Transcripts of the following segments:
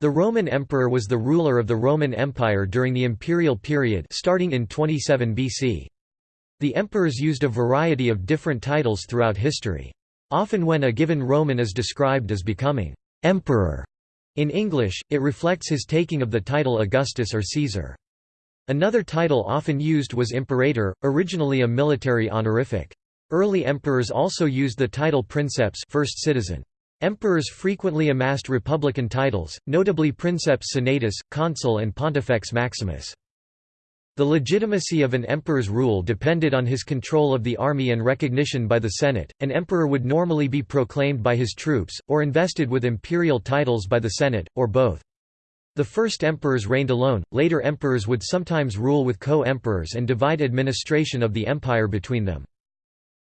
The Roman emperor was the ruler of the Roman Empire during the imperial period starting in 27 BC. The emperors used a variety of different titles throughout history. Often when a given Roman is described as becoming «emperor» in English, it reflects his taking of the title Augustus or Caesar. Another title often used was imperator, originally a military honorific. Early emperors also used the title princeps first citizen. Emperors frequently amassed republican titles, notably princeps senatus, consul and pontifex maximus. The legitimacy of an emperor's rule depended on his control of the army and recognition by the Senate. An emperor would normally be proclaimed by his troops, or invested with imperial titles by the Senate, or both. The first emperors reigned alone, later emperors would sometimes rule with co-emperors and divide administration of the empire between them.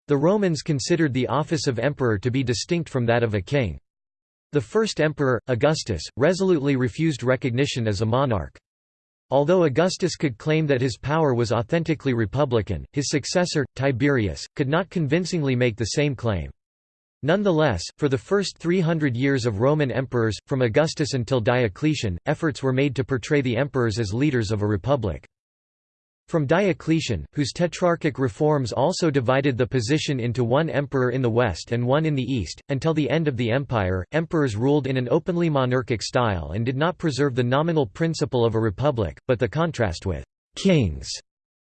The Romans considered the office of emperor to be distinct from that of a king. The first emperor, Augustus, resolutely refused recognition as a monarch. Although Augustus could claim that his power was authentically republican, his successor, Tiberius, could not convincingly make the same claim. Nonetheless, for the first 300 years of Roman emperors, from Augustus until Diocletian, efforts were made to portray the emperors as leaders of a republic. From Diocletian, whose tetrarchic reforms also divided the position into one emperor in the west and one in the east, until the end of the empire, emperors ruled in an openly monarchic style and did not preserve the nominal principle of a republic, but the contrast with «kings»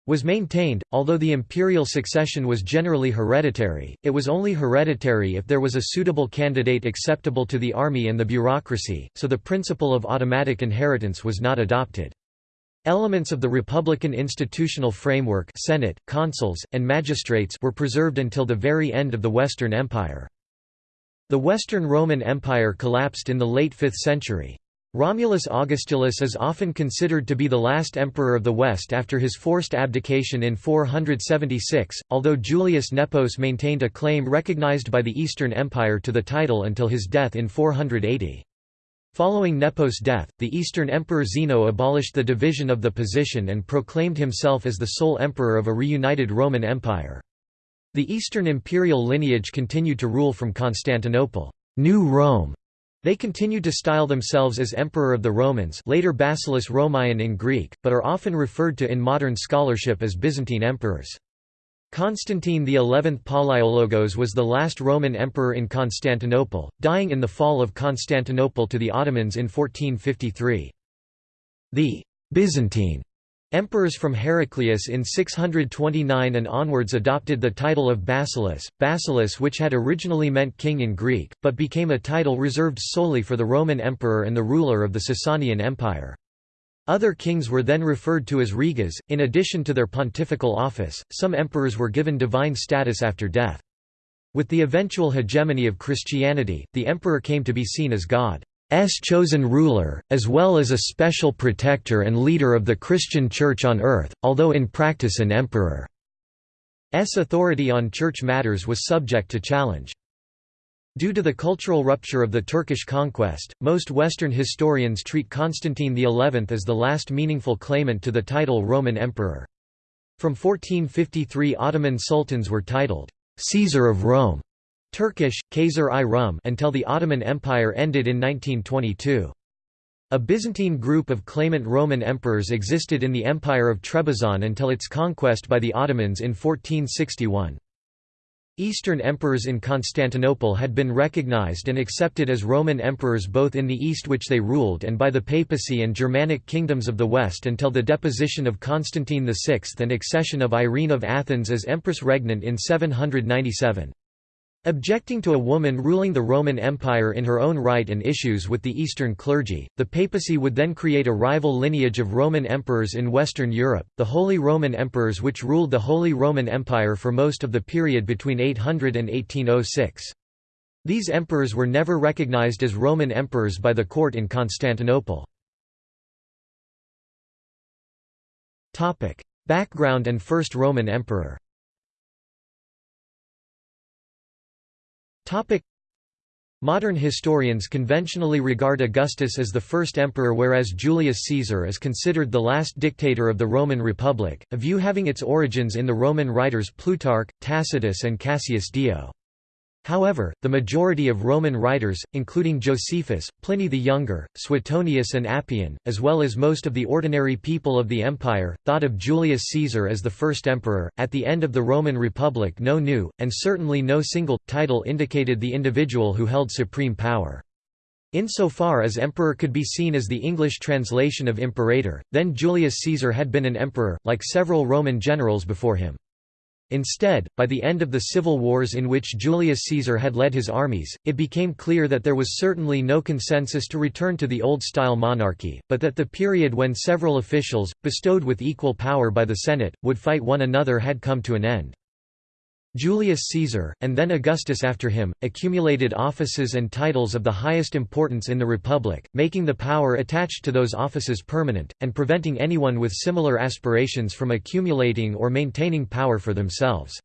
was maintained, although the imperial succession was generally hereditary, it was only hereditary if there was a suitable candidate acceptable to the army and the bureaucracy, so the principle of automatic inheritance was not adopted. Elements of the republican institutional framework Senate, consuls, and magistrates were preserved until the very end of the Western Empire. The Western Roman Empire collapsed in the late 5th century. Romulus Augustulus is often considered to be the last emperor of the West after his forced abdication in 476, although Julius Nepos maintained a claim recognized by the Eastern Empire to the title until his death in 480. Following Nepos' death, the Eastern Emperor Zeno abolished the division of the position and proclaimed himself as the sole emperor of a reunited Roman Empire. The Eastern imperial lineage continued to rule from Constantinople New Rome". They continued to style themselves as Emperor of the Romans later Basileus Romaeon in Greek, but are often referred to in modern scholarship as Byzantine emperors. Constantine XI Palaiologos was the last Roman emperor in Constantinople, dying in the fall of Constantinople to the Ottomans in 1453. The Byzantine emperors from Heraclius in 629 and onwards adopted the title of Basileus, Basileus which had originally meant king in Greek, but became a title reserved solely for the Roman emperor and the ruler of the Sasanian Empire. Other kings were then referred to as reges. In addition to their pontifical office, some emperors were given divine status after death. With the eventual hegemony of Christianity, the emperor came to be seen as God's chosen ruler, as well as a special protector and leader of the Christian Church on earth, although in practice an emperor's authority on church matters was subject to challenge. Due to the cultural rupture of the Turkish conquest, most Western historians treat Constantine XI as the last meaningful claimant to the title Roman Emperor. From 1453 Ottoman sultans were titled, Caesar of Rome, Turkish, Kaiser i Rum until the Ottoman Empire ended in 1922. A Byzantine group of claimant Roman emperors existed in the Empire of Trebizond until its conquest by the Ottomans in 1461. Eastern emperors in Constantinople had been recognized and accepted as Roman emperors both in the East which they ruled and by the papacy and Germanic kingdoms of the West until the deposition of Constantine VI and accession of Irene of Athens as empress regnant in 797. Objecting to a woman ruling the Roman Empire in her own right and issues with the Eastern clergy, the papacy would then create a rival lineage of Roman emperors in Western Europe, the Holy Roman Emperors which ruled the Holy Roman Empire for most of the period between 800 and 1806. These emperors were never recognized as Roman emperors by the court in Constantinople. Background and first Roman emperor Modern historians conventionally regard Augustus as the first emperor whereas Julius Caesar is considered the last dictator of the Roman Republic, a view having its origins in the Roman writers Plutarch, Tacitus and Cassius Dio. However, the majority of Roman writers, including Josephus, Pliny the Younger, Suetonius and Appian, as well as most of the ordinary people of the empire, thought of Julius Caesar as the first emperor. At the end of the Roman Republic no new, and certainly no single, title indicated the individual who held supreme power. Insofar as emperor could be seen as the English translation of imperator, then Julius Caesar had been an emperor, like several Roman generals before him. Instead, by the end of the civil wars in which Julius Caesar had led his armies, it became clear that there was certainly no consensus to return to the old-style monarchy, but that the period when several officials, bestowed with equal power by the Senate, would fight one another had come to an end. Julius Caesar, and then Augustus after him, accumulated offices and titles of the highest importance in the Republic, making the power attached to those offices permanent, and preventing anyone with similar aspirations from accumulating or maintaining power for themselves.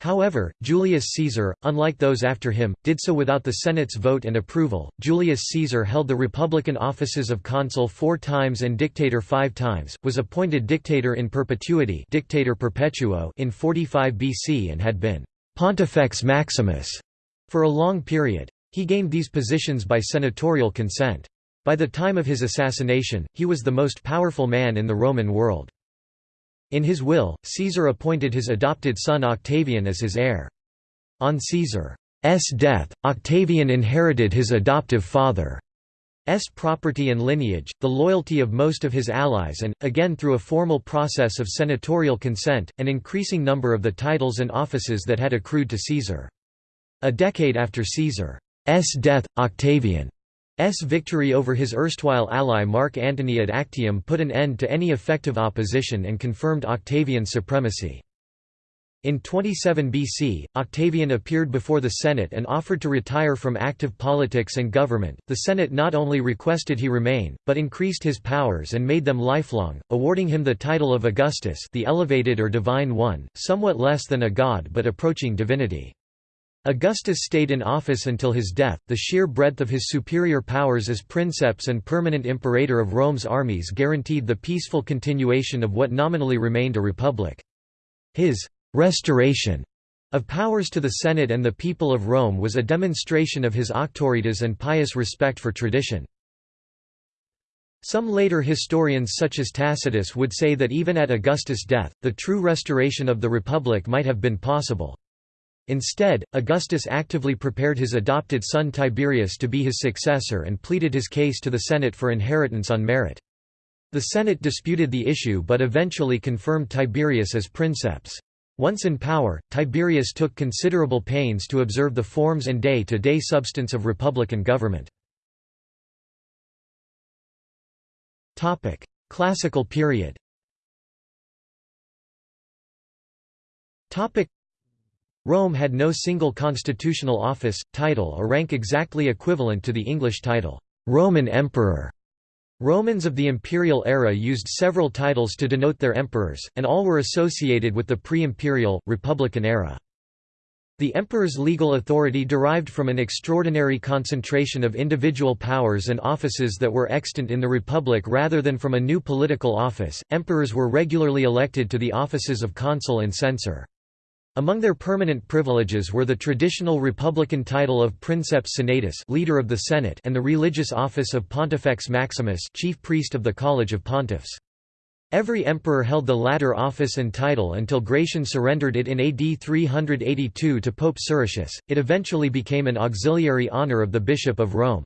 However, Julius Caesar, unlike those after him, did so without the Senate's vote and approval. Julius Caesar held the republican offices of consul four times and dictator five times, was appointed dictator in perpetuity dictator perpetuo in 45 BC and had been Pontifex Maximus for a long period. He gained these positions by senatorial consent. By the time of his assassination, he was the most powerful man in the Roman world. In his will, Caesar appointed his adopted son Octavian as his heir. On Caesar's death, Octavian inherited his adoptive father's property and lineage, the loyalty of most of his allies and, again through a formal process of senatorial consent, an increasing number of the titles and offices that had accrued to Caesar. A decade after Caesar's death, Octavian S victory over his erstwhile ally Mark Antony at Actium put an end to any effective opposition and confirmed Octavian's supremacy. In 27 BC, Octavian appeared before the Senate and offered to retire from active politics and government. The Senate not only requested he remain, but increased his powers and made them lifelong, awarding him the title of Augustus, the elevated or divine one, somewhat less than a god but approaching divinity. Augustus stayed in office until his death. The sheer breadth of his superior powers as princeps and permanent imperator of Rome's armies guaranteed the peaceful continuation of what nominally remained a republic. His restoration of powers to the Senate and the people of Rome was a demonstration of his auctoritas and pious respect for tradition. Some later historians such as Tacitus would say that even at Augustus' death, the true restoration of the Republic might have been possible. Instead, Augustus actively prepared his adopted son Tiberius to be his successor and pleaded his case to the Senate for inheritance on merit. The Senate disputed the issue but eventually confirmed Tiberius as princeps. Once in power, Tiberius took considerable pains to observe the forms and day-to-day -day substance of republican government. Classical period Rome had no single constitutional office, title or rank exactly equivalent to the English title, Roman Emperor. Romans of the imperial era used several titles to denote their emperors, and all were associated with the pre-imperial, republican era. The emperor's legal authority derived from an extraordinary concentration of individual powers and offices that were extant in the republic rather than from a new political office. Emperors were regularly elected to the offices of consul and censor. Among their permanent privileges were the traditional republican title of Princeps Senatus leader of the Senate and the religious office of Pontifex Maximus chief priest of the College of Pontiffs. Every emperor held the latter office and title until Gratian surrendered it in AD 382 to Pope Siricius. It eventually became an auxiliary honor of the Bishop of Rome.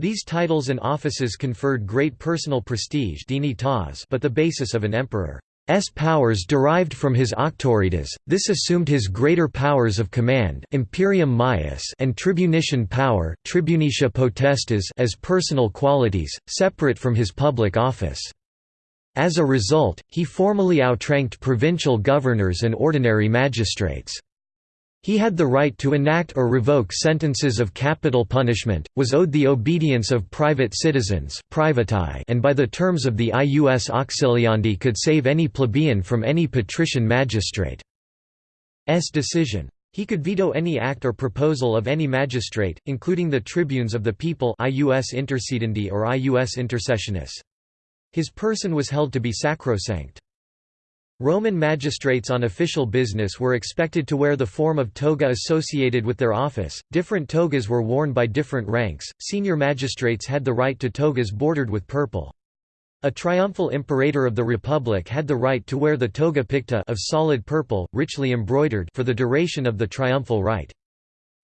These titles and offices conferred great personal prestige but the basis of an emperor. S powers derived from his auctoritas, this assumed his greater powers of command imperium maius and tribunician power tribunicia potestas as personal qualities, separate from his public office. As a result, he formally outranked provincial governors and ordinary magistrates. He had the right to enact or revoke sentences of capital punishment, was owed the obedience of private citizens and by the terms of the ius auxiliandi could save any plebeian from any patrician magistrate's decision. He could veto any act or proposal of any magistrate, including the tribunes of the people ius intercedendi or ius intercessionis. His person was held to be sacrosanct. Roman magistrates on official business were expected to wear the form of toga associated with their office. Different togas were worn by different ranks. Senior magistrates had the right to togas bordered with purple. A triumphal imperator of the republic had the right to wear the toga picta of solid purple, richly embroidered for the duration of the triumphal rite.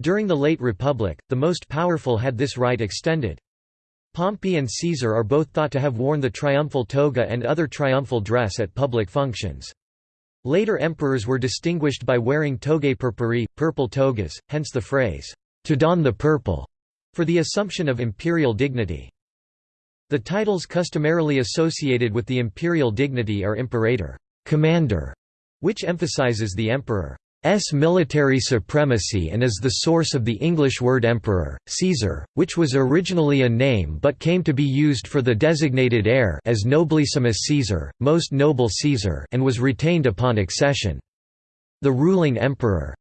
During the late republic, the most powerful had this right extended. Pompey and Caesar are both thought to have worn the triumphal toga and other triumphal dress at public functions. Later emperors were distinguished by wearing togae purpurae, purple togas, hence the phrase, to don the purple, for the assumption of imperial dignity. The titles customarily associated with the imperial dignity are imperator, commander, which emphasizes the emperor. S military supremacy and is the source of the English word emperor, Caesar, which was originally a name but came to be used for the designated heir as nobilissimus Caesar, most noble Caesar and was retained upon accession. The ruling emperor's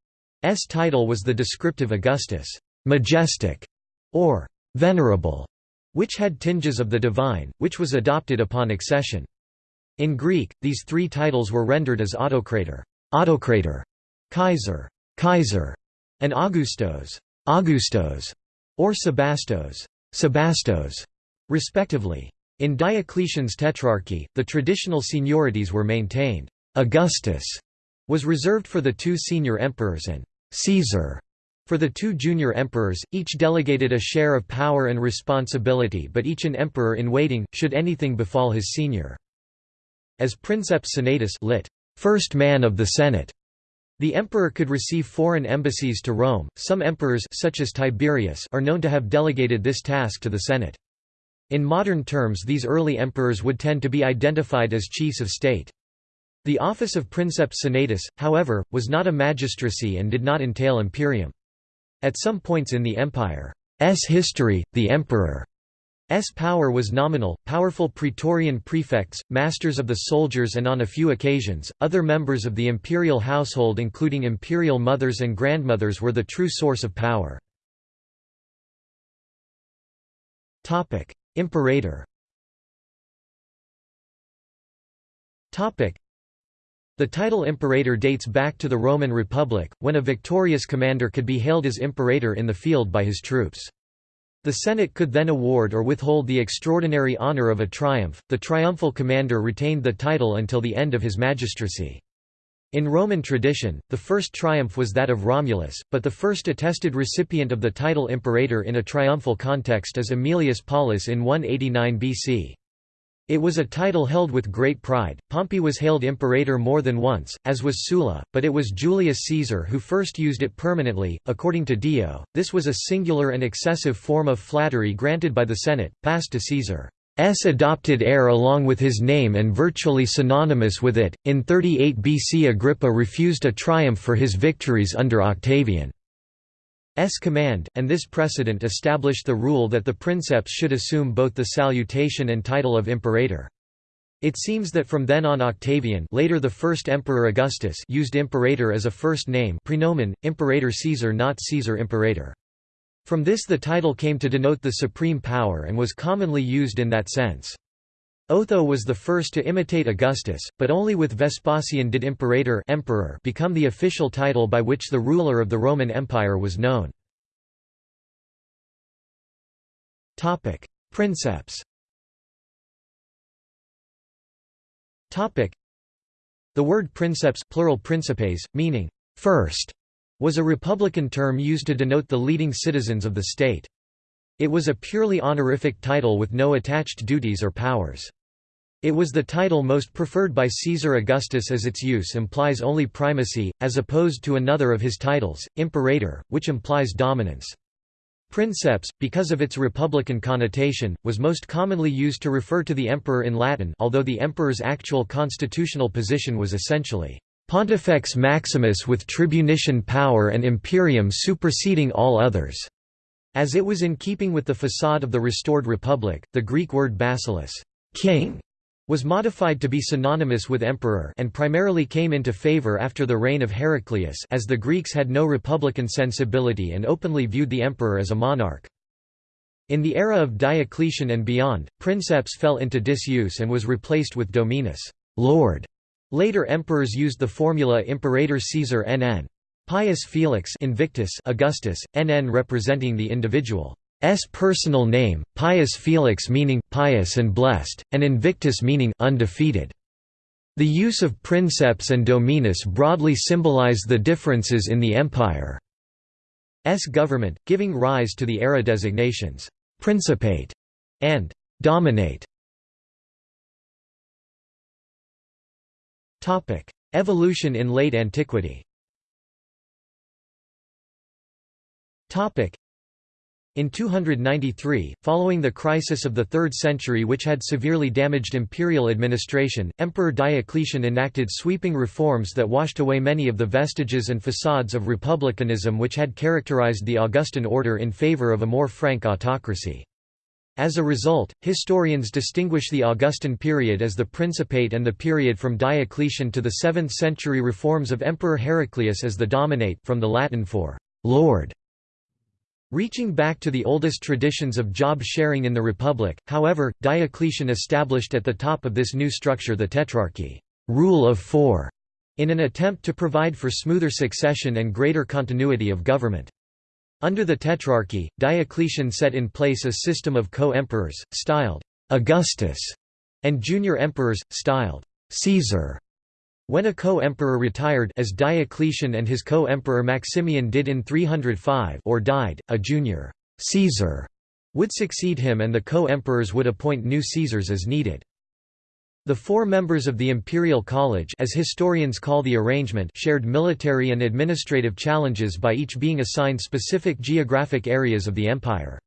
title was the descriptive Augustus, majestic, or venerable, which had tinges of the divine, which was adopted upon accession. In Greek, these three titles were rendered as autocrator, autocrator Kaiser, Kaiser, and Augustos, Augustos, or Sebastos, Sebastos, respectively. In Diocletian's tetrarchy, the traditional seniorities were maintained. Augustus was reserved for the two senior emperors and Caesar for the two junior emperors, each delegated a share of power and responsibility but each an emperor in waiting, should anything befall his senior. As princeps senatus lit, first man of the Senate, the emperor could receive foreign embassies to Rome. Some emperors such as Tiberius are known to have delegated this task to the Senate. In modern terms these early emperors would tend to be identified as chiefs of state. The office of princeps senatus, however, was not a magistracy and did not entail imperium. At some points in the empire's history, the emperor S power was nominal, powerful praetorian prefects, masters of the soldiers and on a few occasions, other members of the imperial household including imperial mothers and grandmothers were the true source of power. Imperator The title imperator dates back to the Roman Republic, when a victorious commander could be hailed as imperator in the field by his troops. The Senate could then award or withhold the extraordinary honor of a triumph. The triumphal commander retained the title until the end of his magistracy. In Roman tradition, the first triumph was that of Romulus, but the first attested recipient of the title imperator in a triumphal context is Aemilius Paulus in 189 BC. It was a title held with great pride. Pompey was hailed imperator more than once, as was Sulla, but it was Julius Caesar who first used it permanently. According to Dio, this was a singular and excessive form of flattery granted by the Senate, passed to Caesar's adopted heir along with his name and virtually synonymous with it. In 38 BC, Agrippa refused a triumph for his victories under Octavian. S command, and this precedent established the rule that the princeps should assume both the salutation and title of imperator. It seems that from then on Octavian later the first emperor Augustus used imperator as a first name praenomen, imperator Caesar not Caesar imperator. From this the title came to denote the supreme power and was commonly used in that sense. Otho was the first to imitate Augustus, but only with Vespasian did imperator emperor become the official title by which the ruler of the Roman Empire was known. Princeps The word princeps plural principes, meaning first, was a republican term used to denote the leading citizens of the state. It was a purely honorific title with no attached duties or powers. It was the title most preferred by Caesar Augustus as its use implies only primacy, as opposed to another of his titles, imperator, which implies dominance. Princeps, because of its republican connotation, was most commonly used to refer to the emperor in Latin although the emperor's actual constitutional position was essentially Pontifex Maximus with tribunician power and imperium superseding all others. As it was in keeping with the facade of the restored republic, the Greek word basileus king", was modified to be synonymous with emperor and primarily came into favor after the reign of Heraclius as the Greeks had no republican sensibility and openly viewed the emperor as a monarch. In the era of Diocletian and beyond, princeps fell into disuse and was replaced with dominus lord", Later emperors used the formula Imperator Caesar NN. Pius Felix Invictus Augustus, NN representing the individual's personal name, Pius Felix meaning pious and blessed, and Invictus meaning undefeated. The use of princeps and dominus broadly symbolize the differences in the empire's government, giving rise to the era designations «principate» and «dominate». Evolution in late antiquity in 293, following the crisis of the 3rd century which had severely damaged imperial administration, Emperor Diocletian enacted sweeping reforms that washed away many of the vestiges and facades of republicanism which had characterized the Augustan order in favor of a more frank autocracy. As a result, historians distinguish the Augustan period as the Principate and the period from Diocletian to the 7th century reforms of Emperor Heraclius as the Dominate from the Latin for «lord» Reaching back to the oldest traditions of job sharing in the Republic, however, Diocletian established at the top of this new structure the Tetrarchy rule of four", in an attempt to provide for smoother succession and greater continuity of government. Under the Tetrarchy, Diocletian set in place a system of co-emperors, styled Augustus, and junior emperors, styled Caesar. When a co-emperor retired as Diocletian and his co-emperor Maximian did in 305 or died, a junior Caesar would succeed him and the co-emperors would appoint new Caesars as needed. The four members of the Imperial College as historians call the arrangement shared military and administrative challenges by each being assigned specific geographic areas of the empire.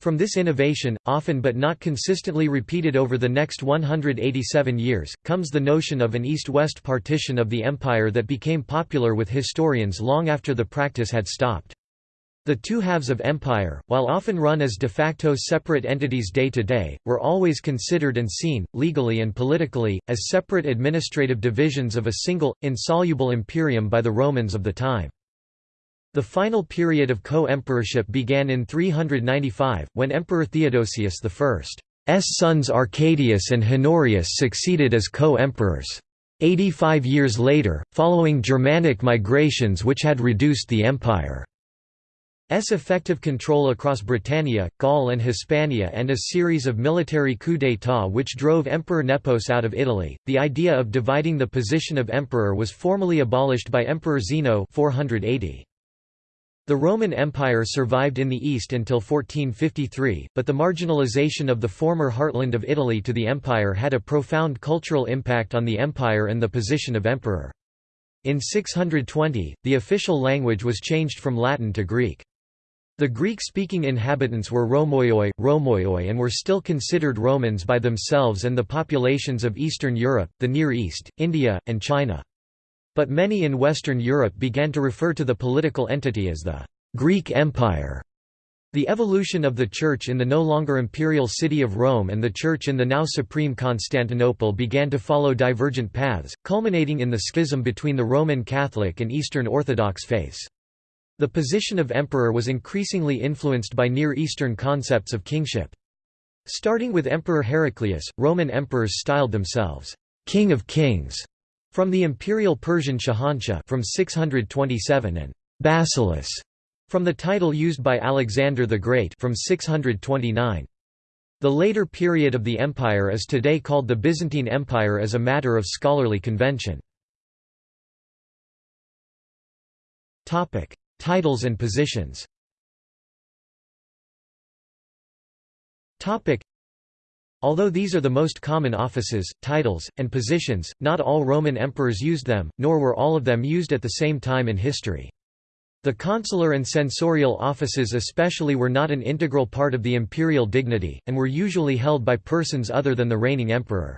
From this innovation, often but not consistently repeated over the next 187 years, comes the notion of an east-west partition of the empire that became popular with historians long after the practice had stopped. The two halves of empire, while often run as de facto separate entities day to day, were always considered and seen, legally and politically, as separate administrative divisions of a single, insoluble imperium by the Romans of the time. The final period of co-emperorship began in 395, when Emperor Theodosius I's sons Arcadius and Honorius succeeded as co-emperors. 85 years later, following Germanic migrations which had reduced the empire's effective control across Britannia, Gaul and Hispania and a series of military coups d'état which drove Emperor Nepos out of Italy, the idea of dividing the position of emperor was formally abolished by Emperor Zeno 480. The Roman Empire survived in the East until 1453, but the marginalization of the former heartland of Italy to the empire had a profound cultural impact on the empire and the position of emperor. In 620, the official language was changed from Latin to Greek. The Greek-speaking inhabitants were Rhomaioi, Rhomaioi and were still considered Romans by themselves and the populations of Eastern Europe, the Near East, India, and China. But many in Western Europe began to refer to the political entity as the Greek Empire. The evolution of the Church in the no longer imperial city of Rome and the Church in the now supreme Constantinople began to follow divergent paths, culminating in the schism between the Roman Catholic and Eastern Orthodox faiths. The position of emperor was increasingly influenced by Near Eastern concepts of kingship. Starting with Emperor Heraclius, Roman emperors styled themselves, ''King of Kings'' From the imperial Persian Shahanshah from 627 and Basileus from the title used by Alexander the Great from 629. The later period of the empire is today called the Byzantine Empire as a matter of scholarly convention. Topic: Titles and positions. Topic: Although these are the most common offices, titles, and positions, not all Roman emperors used them, nor were all of them used at the same time in history. The consular and censorial offices especially were not an integral part of the imperial dignity, and were usually held by persons other than the reigning emperor.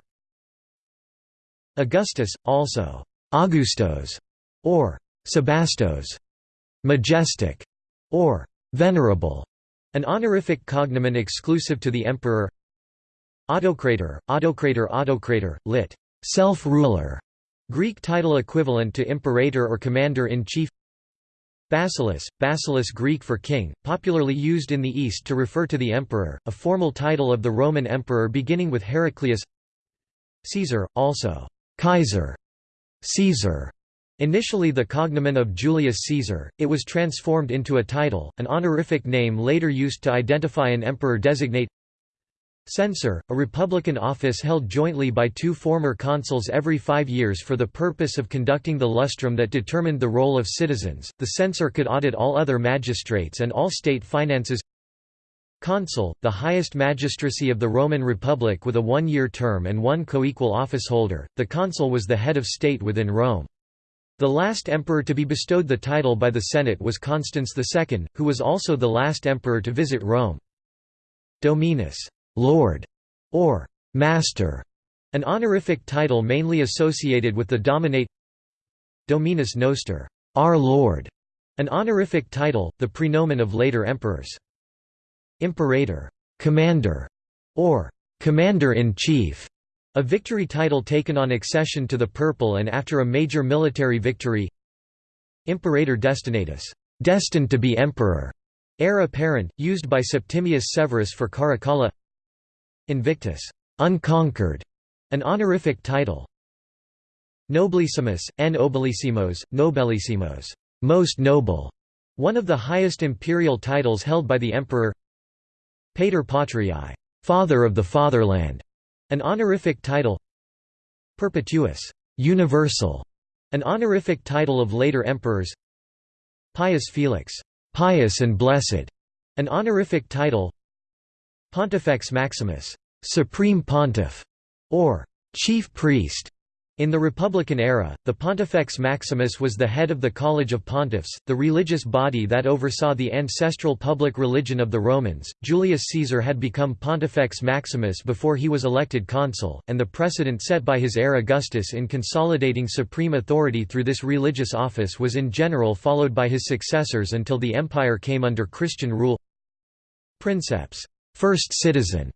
Augustus, also Augustos, or Sebastos, majestic, or venerable, an honorific cognomen exclusive to the emperor Autocrator, autocrator autocrator, lit. self-ruler, Greek title equivalent to imperator or commander-in-chief. Basileus, Basileus Greek for king, popularly used in the East to refer to the emperor, a formal title of the Roman emperor beginning with Heraclius. Caesar, also Kaiser, Caesar. Initially the cognomen of Julius Caesar, it was transformed into a title, an honorific name later used to identify an emperor designate Censor, a republican office held jointly by two former consuls every five years for the purpose of conducting the lustrum that determined the role of citizens. The censor could audit all other magistrates and all state finances. Consul, the highest magistracy of the Roman Republic with a one-year term and one co-equal officeholder, the consul was the head of state within Rome. The last emperor to be bestowed the title by the Senate was Constans II, who was also the last emperor to visit Rome. Dominus Lord, or Master, an honorific title mainly associated with the dominate Dominus Noster, our Lord, an honorific title, the prenomen of later emperors. Imperator, commander, or commander-in-chief, a victory title taken on accession to the purple and after a major military victory. Imperator destinatus, destined to be emperor, heir apparent, used by Septimius Severus for Caracalla Invictus, unconquered, an honorific title. Nobilissimus, n nobilissimos, nobellissimos, most noble, one of the highest imperial titles held by the emperor. Pater Patriae, father of the fatherland, an honorific title. Perpetuus, universal, an honorific title of later emperors. Pius Felix, pious and blessed, an honorific title. Pontifex Maximus, supreme pontiff, or chief priest. In the Republican era, the Pontifex Maximus was the head of the College of Pontiffs, the religious body that oversaw the ancestral public religion of the Romans. Julius Caesar had become Pontifex Maximus before he was elected consul, and the precedent set by his heir Augustus in consolidating supreme authority through this religious office was in general followed by his successors until the empire came under Christian rule. Princeps first citizen,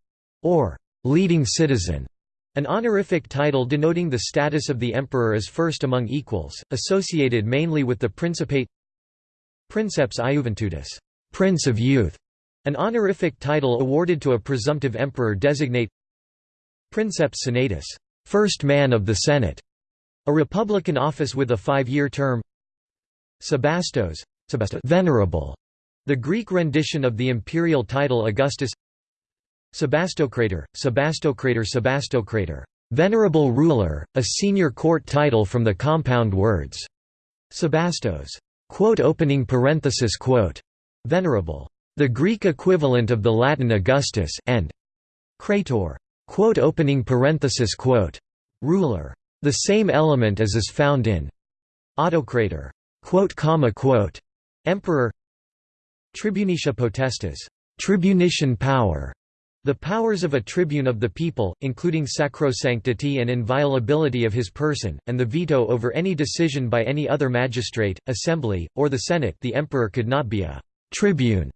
or leading citizen, an honorific title denoting the status of the emperor as first among equals, associated mainly with the Principate Princeps Iuventudis, Prince of Youth, an honorific title awarded to a presumptive emperor designate Princeps Senatus, First Man of the Senate, a republican office with a five-year term Sebastos, Venerable, the Greek rendition of the imperial title Augustus Sebastocrator, Sebastocrator Sebastocrator, venerable ruler, a senior court title from the compound words. Sebastos, quote opening parenthesis quote, venerable, the Greek equivalent of the Latin Augustus, and Crator, quote opening parenthesis quote, ruler, the same element as is found in Autocrator, quote comma quote, emperor. Tribunicia potestas, tribunician power, the powers of a tribune of the people, including sacrosanctity and inviolability of his person, and the veto over any decision by any other magistrate, assembly, or the senate the emperor could not be a «tribune»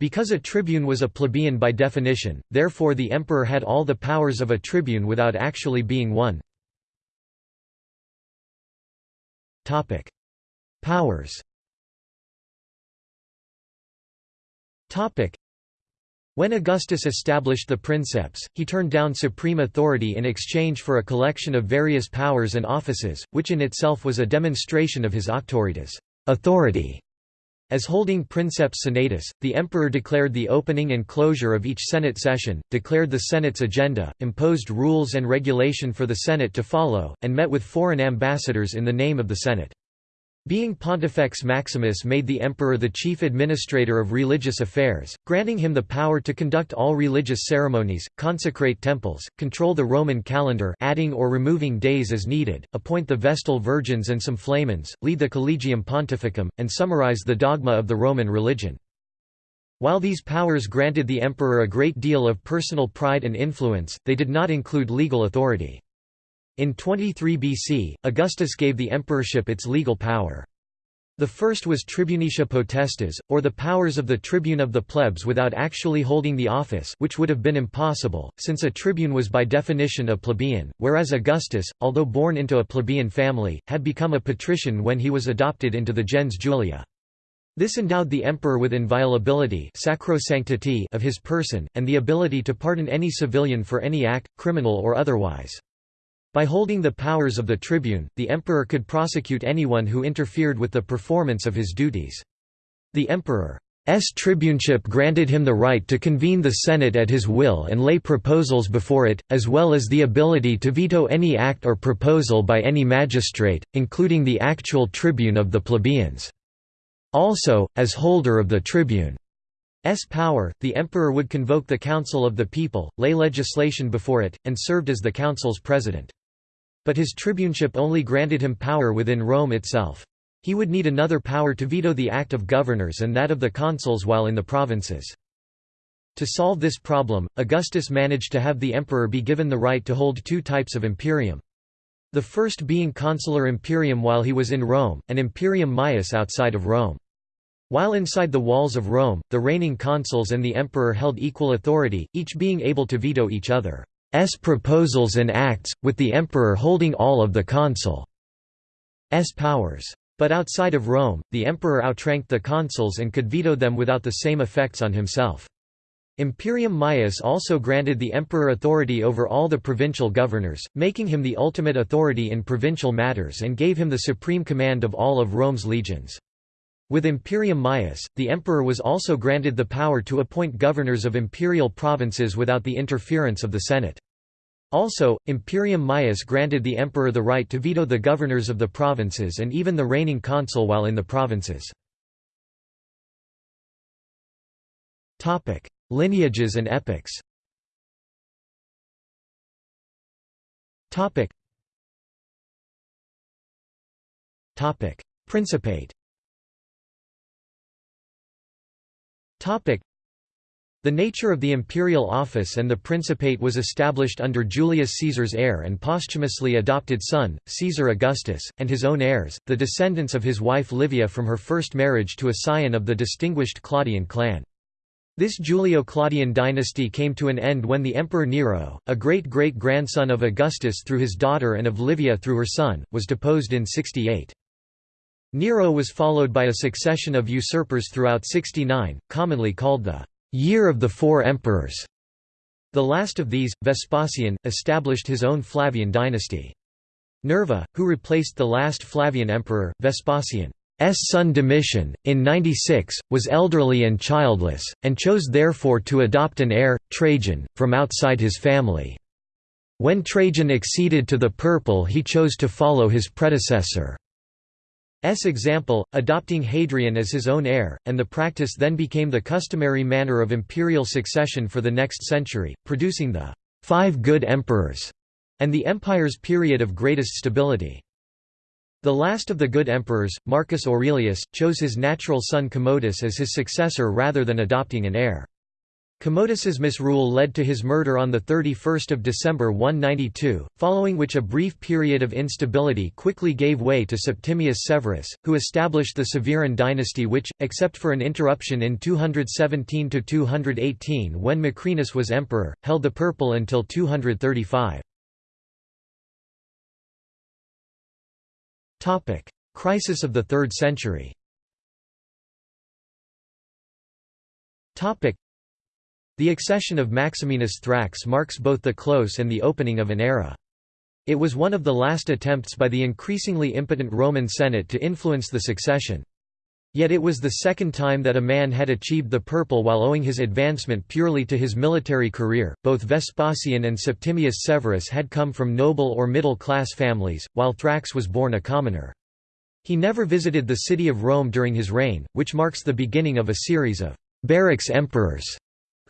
because a tribune was a plebeian by definition, therefore the emperor had all the powers of a tribune without actually being one. Powers when Augustus established the princeps, he turned down supreme authority in exchange for a collection of various powers and offices, which in itself was a demonstration of his auctoritas authority. As holding princeps senatus, the emperor declared the opening and closure of each Senate session, declared the Senate's agenda, imposed rules and regulation for the Senate to follow, and met with foreign ambassadors in the name of the Senate. Being Pontifex Maximus made the emperor the chief administrator of religious affairs, granting him the power to conduct all religious ceremonies, consecrate temples, control the Roman calendar adding or removing days as needed, appoint the Vestal Virgins and some flamens, lead the Collegium Pontificum, and summarize the dogma of the Roman religion. While these powers granted the emperor a great deal of personal pride and influence, they did not include legal authority. In 23 BC, Augustus gave the emperorship its legal power. The first was tribunicia potestas, or the powers of the tribune of the plebs without actually holding the office which would have been impossible, since a tribune was by definition a plebeian, whereas Augustus, although born into a plebeian family, had become a patrician when he was adopted into the gens Julia. This endowed the emperor with inviolability sacrosanctity of his person, and the ability to pardon any civilian for any act, criminal or otherwise. By holding the powers of the tribune, the emperor could prosecute anyone who interfered with the performance of his duties. The emperor's tribuneship granted him the right to convene the Senate at his will and lay proposals before it, as well as the ability to veto any act or proposal by any magistrate, including the actual tribune of the plebeians. Also, as holder of the tribune's power, the emperor would convoke the council of the people, lay legislation before it, and served as the council's president. But his tribuneship only granted him power within Rome itself. He would need another power to veto the act of governors and that of the consuls while in the provinces. To solve this problem, Augustus managed to have the emperor be given the right to hold two types of imperium. The first being consular imperium while he was in Rome, and imperium maius outside of Rome. While inside the walls of Rome, the reigning consuls and the emperor held equal authority, each being able to veto each other. S proposals and acts, with the emperor holding all of the consul's powers. But outside of Rome, the emperor outranked the consuls and could veto them without the same effects on himself. Imperium Maius also granted the emperor authority over all the provincial governors, making him the ultimate authority in provincial matters and gave him the supreme command of all of Rome's legions. With Imperium Maius, the emperor was also granted the power to appoint governors of imperial provinces without the interference of the Senate. Also, Imperium Maius granted the emperor the right to veto the governors of the provinces and even the reigning consul while in the provinces. Lineages and epochs Principate the nature of the imperial office and the principate was established under Julius Caesar's heir and posthumously adopted son, Caesar Augustus, and his own heirs, the descendants of his wife Livia from her first marriage to a scion of the distinguished Claudian clan. This Julio-Claudian dynasty came to an end when the Emperor Nero, a great-great-grandson of Augustus through his daughter and of Livia through her son, was deposed in 68. Nero was followed by a succession of usurpers throughout 69, commonly called the «Year of the Four Emperors». The last of these, Vespasian, established his own Flavian dynasty. Nerva, who replaced the last Flavian emperor, Vespasian's son Domitian, in 96, was elderly and childless, and chose therefore to adopt an heir, Trajan, from outside his family. When Trajan acceded to the purple he chose to follow his predecessor. S example, adopting Hadrian as his own heir, and the practice then became the customary manner of imperial succession for the next century, producing the Five Good Emperors and the empire's period of greatest stability. The last of the good emperors, Marcus Aurelius, chose his natural son Commodus as his successor rather than adopting an heir. Commodus's misrule led to his murder on 31 December 192, following which a brief period of instability quickly gave way to Septimius Severus, who established the Severan dynasty which, except for an interruption in 217–218 when Macrinus was emperor, held the purple until 235. Crisis of the 3rd century the accession of Maximinus Thrax marks both the close and the opening of an era. It was one of the last attempts by the increasingly impotent Roman Senate to influence the succession. Yet it was the second time that a man had achieved the purple while owing his advancement purely to his military career. Both Vespasian and Septimius Severus had come from noble or middle class families, while Thrax was born a commoner. He never visited the city of Rome during his reign, which marks the beginning of a series of barracks emperors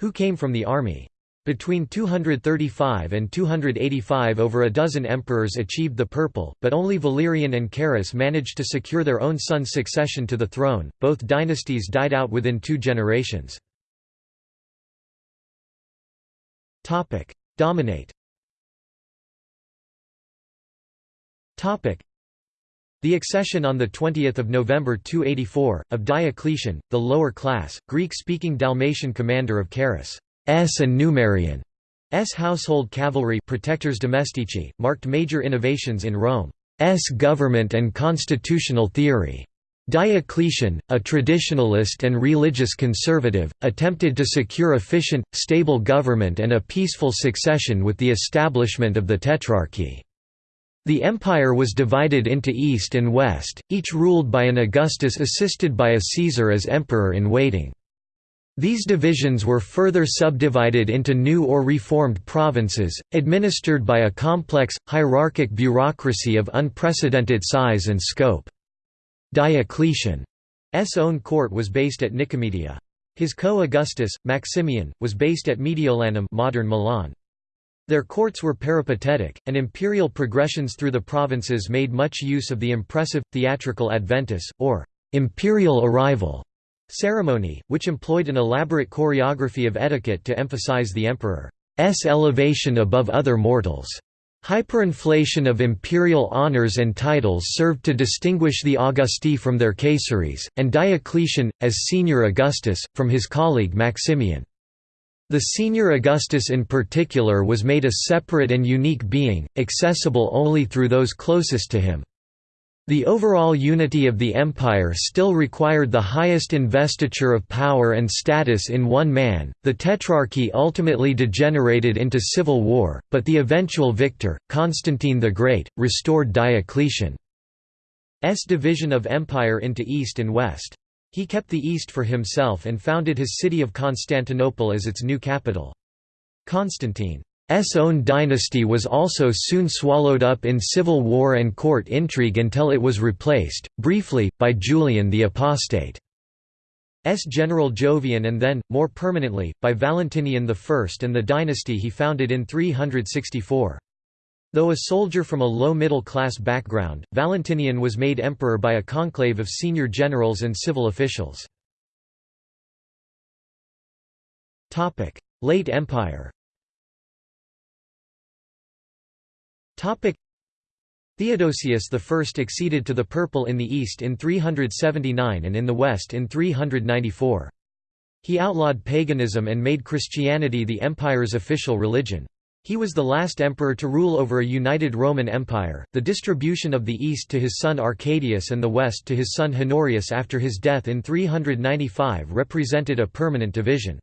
who came from the army. Between 235 and 285 over a dozen emperors achieved the purple, but only Valerian and Carus managed to secure their own son's succession to the throne. Both dynasties died out within two generations. Dominate. The accession on 20 November 284, of Diocletian, the lower class, Greek-speaking Dalmatian commander of Carus' and Numerian S household cavalry protectors domestici, marked major innovations in Rome's government and constitutional theory. Diocletian, a traditionalist and religious conservative, attempted to secure efficient, stable government and a peaceful succession with the establishment of the Tetrarchy. The empire was divided into east and west, each ruled by an Augustus assisted by a Caesar as emperor-in-waiting. These divisions were further subdivided into new or reformed provinces, administered by a complex, hierarchic bureaucracy of unprecedented size and scope. Diocletian's own court was based at Nicomedia. His co-Augustus, Maximian, was based at Mediolanum modern Milan. Their courts were peripatetic, and imperial progressions through the provinces made much use of the impressive, theatrical adventus, or imperial arrival ceremony, which employed an elaborate choreography of etiquette to emphasize the emperor's elevation above other mortals. Hyperinflation of imperial honors and titles served to distinguish the Augusti from their Caesares, and Diocletian, as senior Augustus, from his colleague Maximian. The senior Augustus in particular was made a separate and unique being, accessible only through those closest to him. The overall unity of the empire still required the highest investiture of power and status in one man. The tetrarchy ultimately degenerated into civil war, but the eventual victor, Constantine the Great, restored Diocletian's division of empire into east and west. He kept the east for himself and founded his city of Constantinople as its new capital. Constantine's own dynasty was also soon swallowed up in civil war and court intrigue until it was replaced, briefly, by Julian the Apostate. S general Jovian and then, more permanently, by Valentinian I and the dynasty he founded in 364. Though a soldier from a low middle-class background, Valentinian was made emperor by a conclave of senior generals and civil officials. Late Empire Theodosius I acceded to the Purple in the east in 379 and in the west in 394. He outlawed paganism and made Christianity the empire's official religion. He was the last emperor to rule over a united Roman Empire. The distribution of the east to his son Arcadius and the west to his son Honorius after his death in 395 represented a permanent division.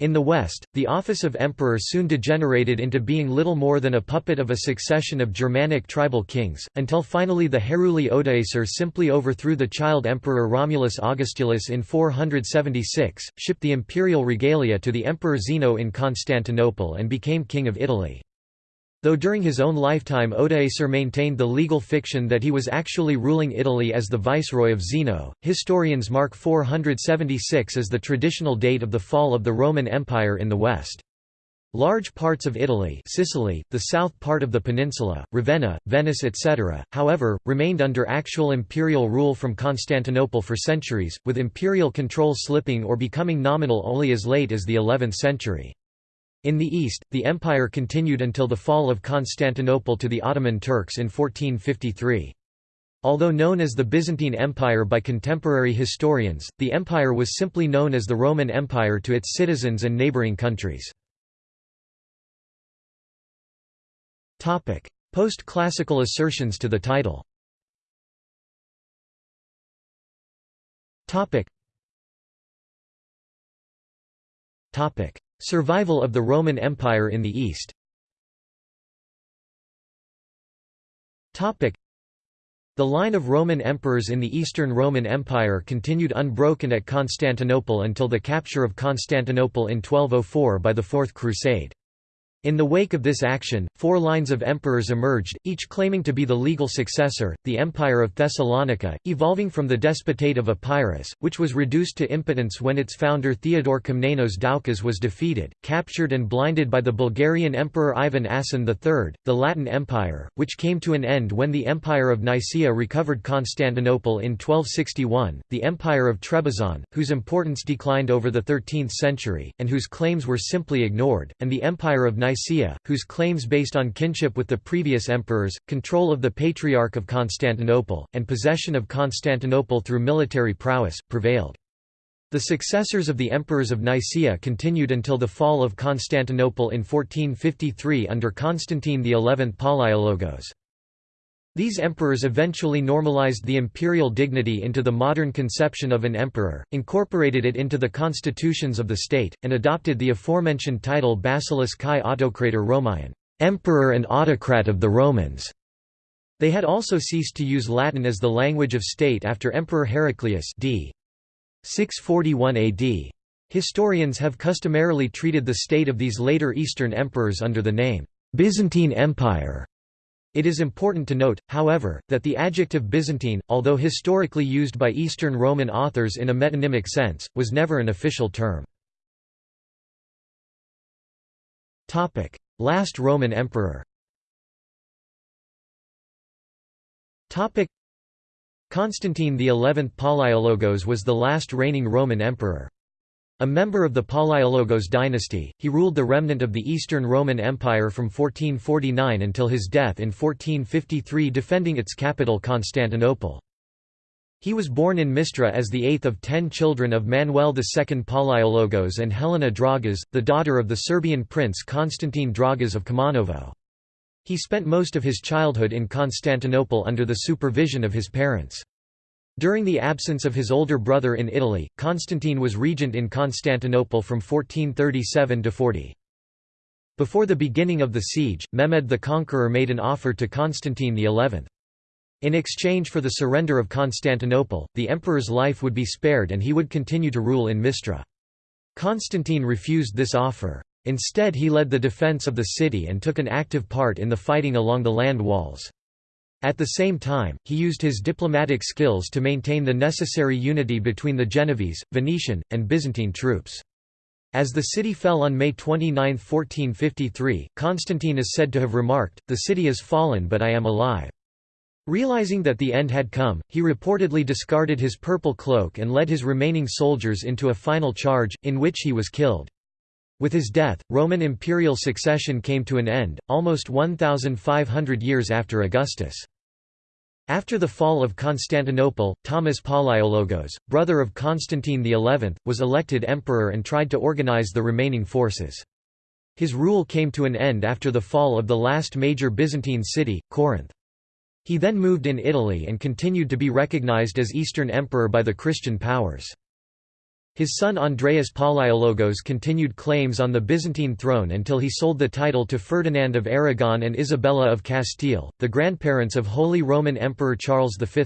In the West, the office of emperor soon degenerated into being little more than a puppet of a succession of Germanic tribal kings, until finally the Heruli Odoacer simply overthrew the child emperor Romulus Augustulus in 476, shipped the imperial regalia to the emperor Zeno in Constantinople and became king of Italy. Though during his own lifetime Odoacer maintained the legal fiction that he was actually ruling Italy as the viceroy of Zeno, historians mark 476 as the traditional date of the fall of the Roman Empire in the West. Large parts of Italy Sicily, the south part of the peninsula, Ravenna, Venice etc., however, remained under actual imperial rule from Constantinople for centuries, with imperial control slipping or becoming nominal only as late as the 11th century. In the east, the empire continued until the fall of Constantinople to the Ottoman Turks in 1453. Although known as the Byzantine Empire by contemporary historians, the empire was simply known as the Roman Empire to its citizens and neighboring countries. Post-classical assertions to the title Survival of the Roman Empire in the East the line of Roman emperors in the Eastern Roman Empire continued unbroken at Constantinople until the capture of Constantinople in 1204 by the Fourth Crusade. In the wake of this action, four lines of emperors emerged, each claiming to be the legal successor, the Empire of Thessalonica, evolving from the Despotate of Epirus, which was reduced to impotence when its founder Theodore Komnenos Doukas was defeated, captured and blinded by the Bulgarian Emperor Ivan Asen III, the Latin Empire, which came to an end when the Empire of Nicaea recovered Constantinople in 1261, the Empire of Trebizond, whose importance declined over the 13th century, and whose claims were simply ignored, and the Empire of Nicaea, whose claims based on kinship with the previous emperors, control of the Patriarch of Constantinople, and possession of Constantinople through military prowess, prevailed. The successors of the emperors of Nicaea continued until the fall of Constantinople in 1453 under Constantine XI Palaiologos. These emperors eventually normalized the imperial dignity into the modern conception of an emperor, incorporated it into the constitutions of the state, and adopted the aforementioned title Basileus kai autocrator emperor and autocrat of the Romans. They had also ceased to use Latin as the language of state after Emperor Heraclius d. 641 AD. Historians have customarily treated the state of these later Eastern emperors under the name, Byzantine Empire. It is important to note, however, that the adjective Byzantine, although historically used by Eastern Roman authors in a metonymic sense, was never an official term. Last Roman emperor Constantine XI Palaiologos was the last reigning Roman emperor. A member of the Palaiologos dynasty, he ruled the remnant of the Eastern Roman Empire from 1449 until his death in 1453 defending its capital Constantinople. He was born in Mistra as the eighth of ten children of Manuel II Palaiologos and Helena Dragas, the daughter of the Serbian prince Constantine Dragas of Kumanovo. He spent most of his childhood in Constantinople under the supervision of his parents. During the absence of his older brother in Italy, Constantine was regent in Constantinople from 1437 to 40. Before the beginning of the siege, Mehmed the Conqueror made an offer to Constantine XI. In exchange for the surrender of Constantinople, the emperor's life would be spared and he would continue to rule in Mistra. Constantine refused this offer. Instead he led the defense of the city and took an active part in the fighting along the land walls. At the same time, he used his diplomatic skills to maintain the necessary unity between the Genovese, Venetian, and Byzantine troops. As the city fell on May 29, 1453, Constantine is said to have remarked, The city is fallen but I am alive. Realizing that the end had come, he reportedly discarded his purple cloak and led his remaining soldiers into a final charge, in which he was killed. With his death, Roman imperial succession came to an end, almost 1,500 years after Augustus. After the fall of Constantinople, Thomas Palaiologos, brother of Constantine XI, was elected emperor and tried to organize the remaining forces. His rule came to an end after the fall of the last major Byzantine city, Corinth. He then moved in Italy and continued to be recognized as Eastern Emperor by the Christian powers. His son Andreas Palaiologos continued claims on the Byzantine throne until he sold the title to Ferdinand of Aragon and Isabella of Castile, the grandparents of Holy Roman Emperor Charles V.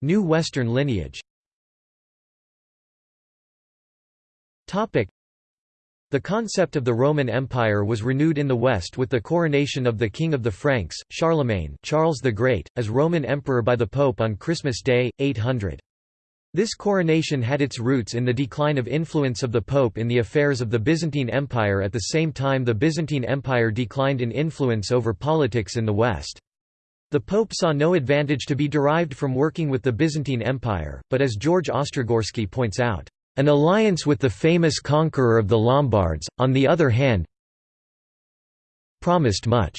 New Western lineage the concept of the Roman Empire was renewed in the West with the coronation of the King of the Franks, Charlemagne Charles the Great, as Roman Emperor by the Pope on Christmas Day, 800. This coronation had its roots in the decline of influence of the Pope in the affairs of the Byzantine Empire at the same time the Byzantine Empire declined in influence over politics in the West. The Pope saw no advantage to be derived from working with the Byzantine Empire, but as George Ostrogorsky points out, an alliance with the famous conqueror of the Lombards, on the other hand, promised much.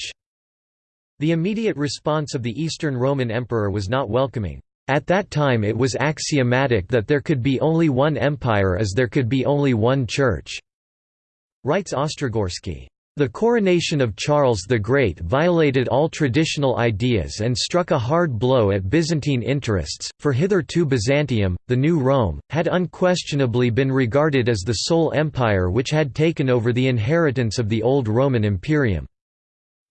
The immediate response of the Eastern Roman Emperor was not welcoming. At that time it was axiomatic that there could be only one empire as there could be only one church, writes Ostrogorsky. The coronation of Charles the Great violated all traditional ideas and struck a hard blow at Byzantine interests, for hitherto Byzantium, the new Rome, had unquestionably been regarded as the sole empire which had taken over the inheritance of the old Roman Imperium.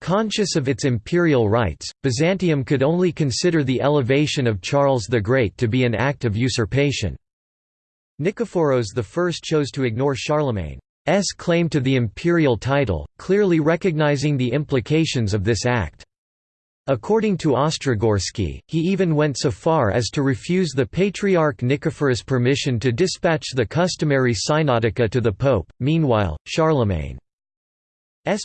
Conscious of its imperial rights, Byzantium could only consider the elevation of Charles the Great to be an act of usurpation. Nikephoros I chose to ignore Charlemagne. S claim to the imperial title, clearly recognizing the implications of this act. According to Ostrogorsky, he even went so far as to refuse the Patriarch Nicephorus permission to dispatch the customary synodica to the Pope. Meanwhile, Charlemagne's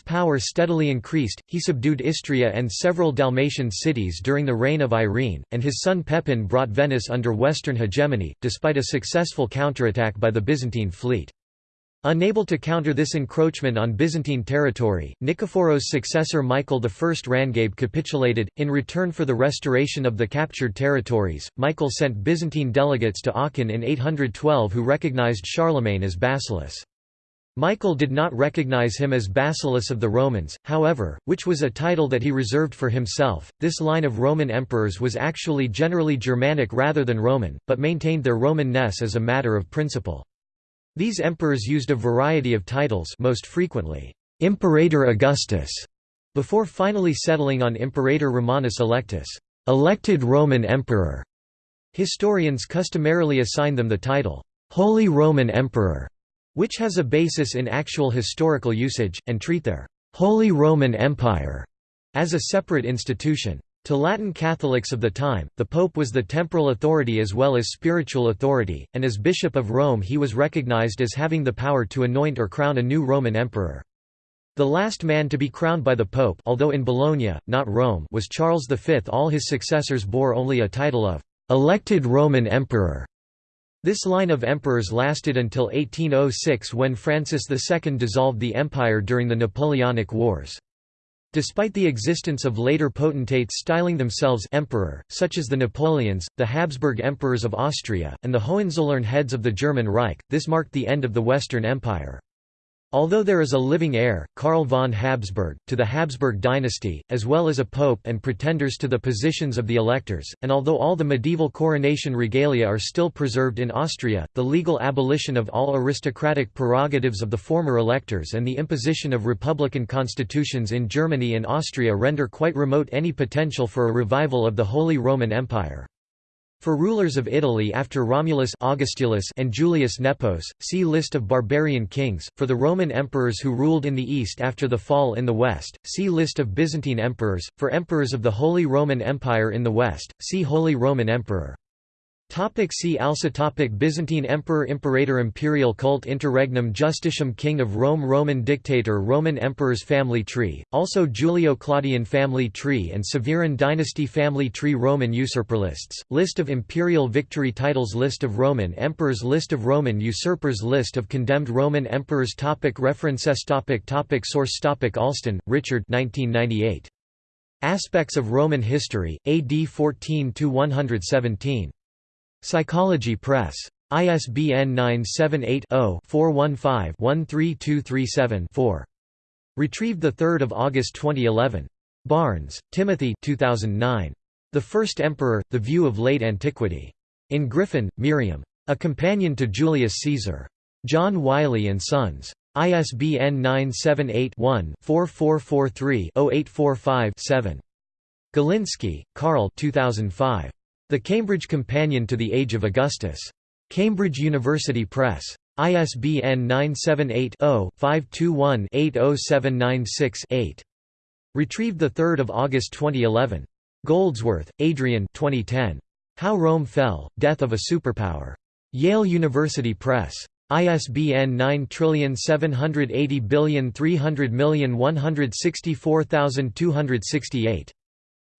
power steadily increased, he subdued Istria and several Dalmatian cities during the reign of Irene, and his son Pepin brought Venice under Western hegemony, despite a successful counterattack by the Byzantine fleet. Unable to counter this encroachment on Byzantine territory, Nikephoros' successor Michael I Rangabe capitulated. In return for the restoration of the captured territories, Michael sent Byzantine delegates to Aachen in 812 who recognized Charlemagne as basileus. Michael did not recognize him as basileus of the Romans, however, which was a title that he reserved for himself. This line of Roman emperors was actually generally Germanic rather than Roman, but maintained their Roman-ness as a matter of principle. These emperors used a variety of titles most frequently, Imperator Augustus, before finally settling on Imperator Romanus Electus, elected Roman Emperor. Historians customarily assign them the title, Holy Roman Emperor, which has a basis in actual historical usage, and treat their Holy Roman Empire as a separate institution. To Latin Catholics of the time, the Pope was the temporal authority as well as spiritual authority, and as Bishop of Rome he was recognized as having the power to anoint or crown a new Roman emperor. The last man to be crowned by the Pope although in Bologna, not Rome was Charles V. All his successors bore only a title of «elected Roman Emperor». This line of emperors lasted until 1806 when Francis II dissolved the empire during the Napoleonic Wars. Despite the existence of later potentates styling themselves emperor, such as the Napoleons, the Habsburg emperors of Austria, and the Hohenzollern heads of the German Reich, this marked the end of the Western Empire. Although there is a living heir, Karl von Habsburg, to the Habsburg dynasty, as well as a pope and pretenders to the positions of the electors, and although all the medieval coronation regalia are still preserved in Austria, the legal abolition of all aristocratic prerogatives of the former electors and the imposition of republican constitutions in Germany and Austria render quite remote any potential for a revival of the Holy Roman Empire. For rulers of Italy after Romulus Augustulus and Julius Nepos, see List of barbarian kings. For the Roman emperors who ruled in the east after the fall in the west, see List of Byzantine emperors. For emperors of the Holy Roman Empire in the west, see Holy Roman Emperor. Topic see also topic Byzantine Emperor Imperator Imperial cult Interregnum Justitium King of Rome Roman Dictator Roman Emperors Family tree, also Julio-Claudian family tree and Severan dynasty family tree Roman usurper lists, List of imperial victory titles List of Roman emperors List of Roman usurpers List of condemned Roman emperors topic References topic topic Source topic Alston, Richard 1998. Aspects of Roman History, AD 14–117. Psychology Press. ISBN 978-0-415-13237-4. Retrieved 3 August 2011. Barnes, Timothy 2009. The First Emperor, The View of Late Antiquity. In Griffin, Miriam. A Companion to Julius Caesar. John Wiley & Sons. ISBN 978-1-4443-0845-7. Galinsky, Karl 2005. The Cambridge Companion to the Age of Augustus. Cambridge University Press. ISBN 978-0-521-80796-8. Retrieved 3 August 2011. Goldsworthy, Adrian 2010. How Rome Fell, Death of a Superpower. Yale University Press. ISBN 9780300164268.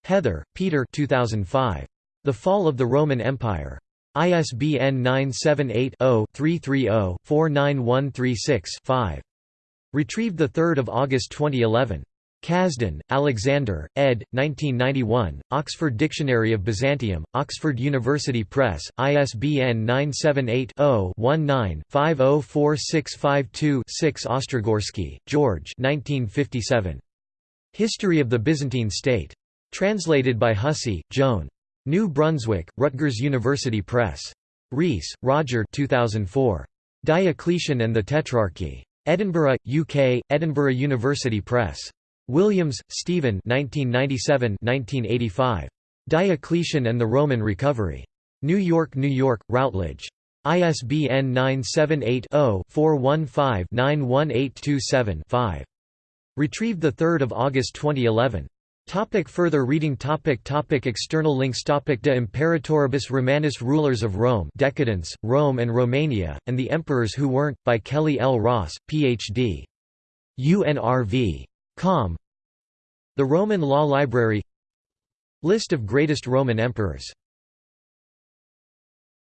Heather, Peter 2005. The Fall of the Roman Empire. ISBN 978-0-330-49136-5. Retrieved 3 August 2011. Kazhdan, Alexander, ed. 1991, Oxford Dictionary of Byzantium, Oxford University Press, ISBN 978-0-19-504652-6 Ostrogorsky, George 1957. History of the Byzantine State. Translated by Hussey, Joan. New Brunswick, Rutgers University Press. Rees, Roger 2004. Diocletian and the Tetrarchy. Edinburgh, UK, Edinburgh University Press. Williams, Stephen 1997–1985. Diocletian and the Roman Recovery. New York, New York, Routledge. ISBN 978-0-415-91827-5. Retrieved 3 August 2011. Topic further reading topic topic External links topic De Imperatoribus Romanis Rulers of Rome Decadence, Rome and Romania, and the Emperors Who Weren't, by Kelly L. Ross, Ph.D. UNRV. Com. The Roman Law Library List of greatest Roman emperors